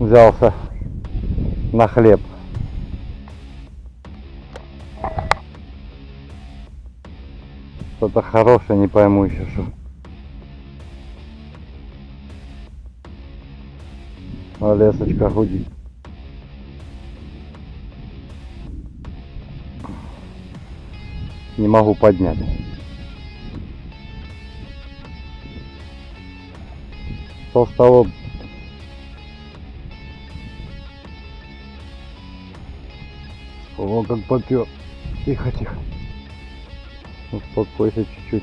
взялся на хлеб. Что-то хорошее, не пойму еще что. А лесочка гудит. Не могу поднять. Толстолоб. О, как попер. Тихо, тихо. Успокойся чуть-чуть.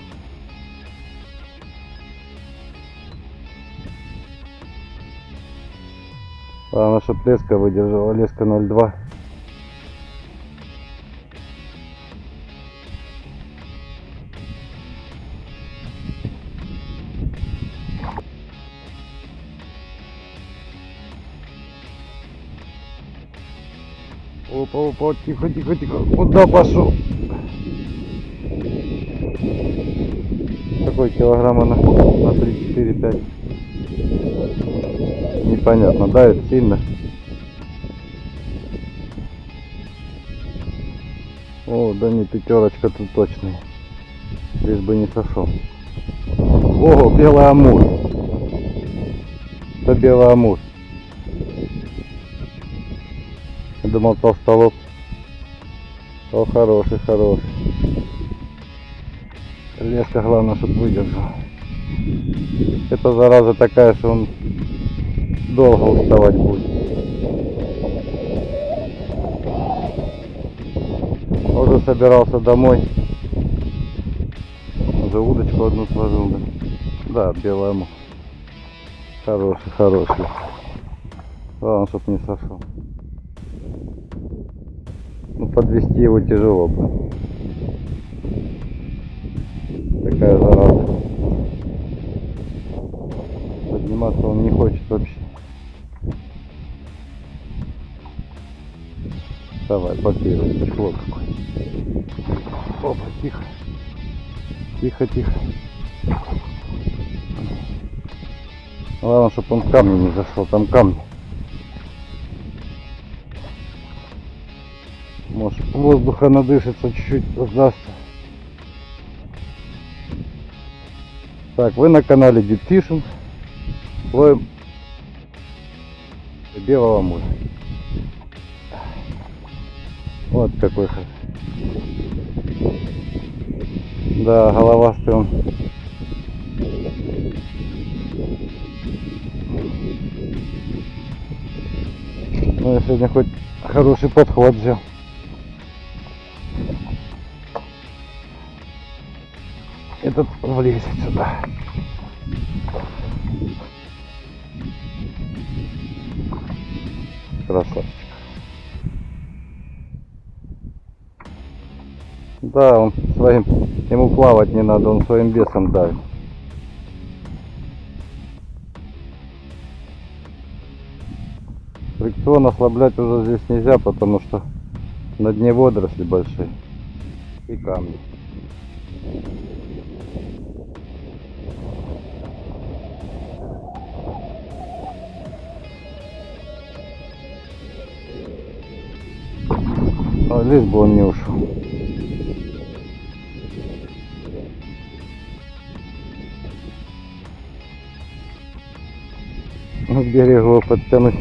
А наша леска выдержала, леска 0,2. Опа, опа, тихо, тихо, тихо. Куда пошел? Какой килограмма на, на 3-4-5? Непонятно, давит сильно. О, да не пятерочка тут точная. Лишь бы не сошел. О, белый амур. Это белый амур. Думал толстолоб. О, хороший, хороший. Леска главное, чтобы выдержал. Это зараза такая, что он долго уставать будет. Уже собирался домой. Уже удочку одну сложил. Да, да белая муха. Хороший, хороший. Главное, чтоб не сошел. Ну, подвести его тяжело бы. Такая зараза. Подниматься он не хочет вообще. Давай, попей, чехло какой. Опа, тихо. Тихо, тихо. Главное, чтобы он камни не зашел, там камни. Воздуха надышится, чуть-чуть раздастся. Так, вы на канале Deep Fishing. Ловим белого мужа. Вот какой ход. Да, головастый он. Ну, я сегодня хоть хороший подход взял. Этот влезет сюда. Красавчик. Да, он своим, ему плавать не надо, он своим весом давит. Фрикцион ослаблять уже здесь нельзя, потому что на дне водоросли большие и камни. А здесь бы он не ушел. Ну, к берегу подтянуть.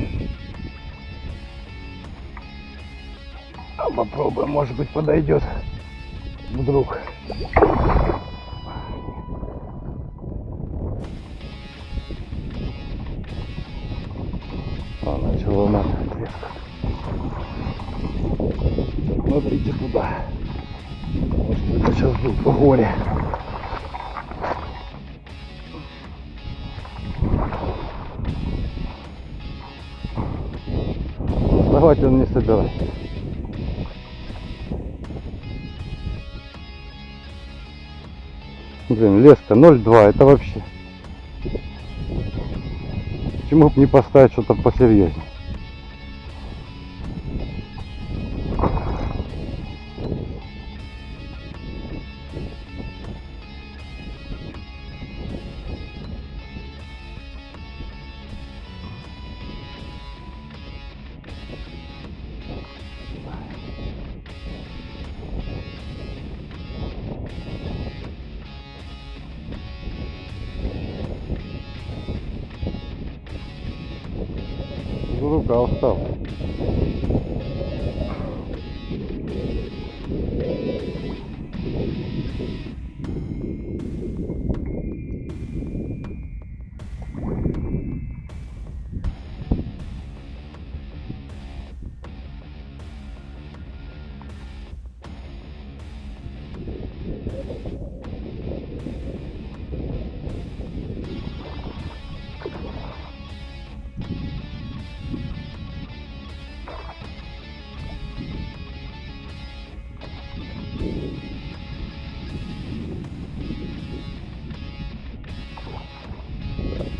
А попробуем, может быть подойдет. Вдруг. Смотрите туда. Может это сейчас по горе. Давайте он не собирается. Блин, леска 0,2, это вообще. Почему бы не поставить что-то посерьезнее? do holocausto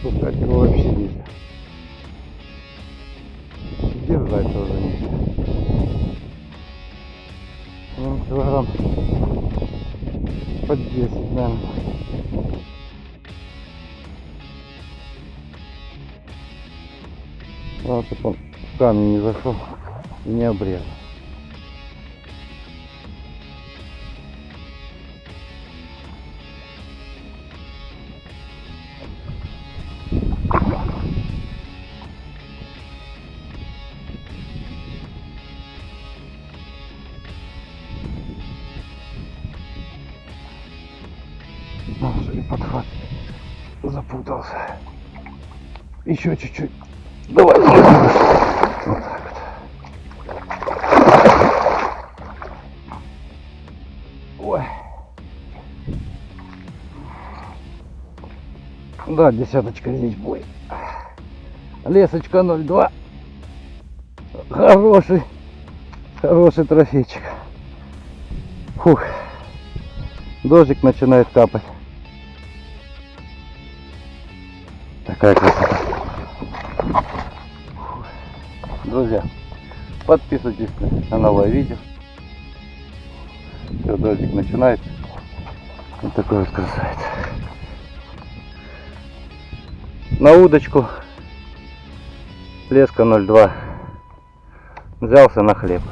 Пускать его вообще нельзя. Держать тоже нельзя. Ну, килограмм под 10, наверное. Главное, чтобы он в камень не зашел и не обрезал. Подхват. Запутался. Еще чуть-чуть. Давай. Вот так вот. Ой. Да, десяточка здесь будет. Лесочка 02. Хороший. Хороший трофейчик. Фух. Дождик начинает капать. Такая красота. Друзья, подписывайтесь на новое видео. Все, дождик начинается. Вот такой вот красавец. На удочку леска 02. Взялся на хлеб.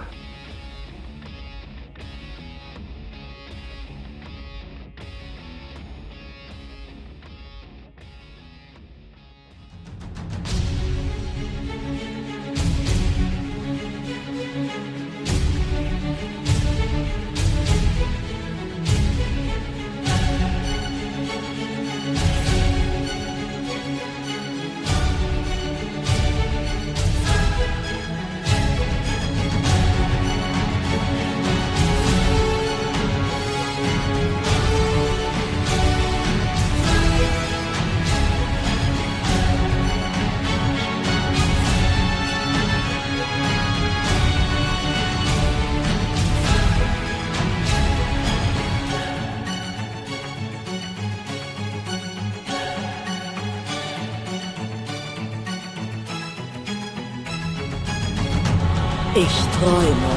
Ich träume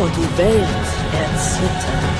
und die Welt erzittert.